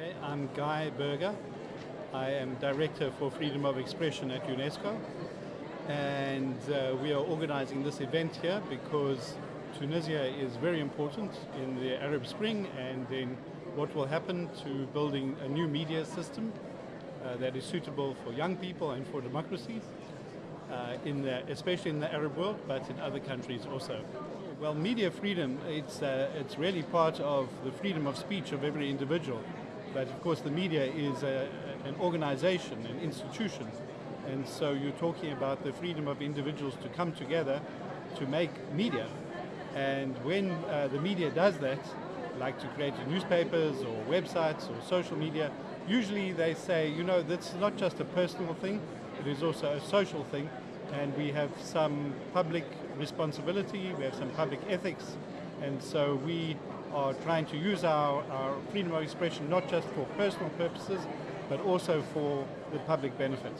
Okay, I'm Guy Berger. I am Director for Freedom of Expression at UNESCO. And uh, we are organizing this event here because Tunisia is very important in the Arab Spring and in what will happen to building a new media system uh, that is suitable for young people and for democracy, uh, in the, especially in the Arab world, but in other countries also. Well, media freedom, it's, uh, it's really part of the freedom of speech of every individual. But of course the media is a, an organization, an institution. And so you're talking about the freedom of individuals to come together to make media. And when uh, the media does that, like to create newspapers or websites or social media, usually they say, you know, that's not just a personal thing, it is also a social thing, and we have some public responsibility, we have some public ethics, and so we are trying to use our, our freedom of expression not just for personal purposes, but also for the public benefit.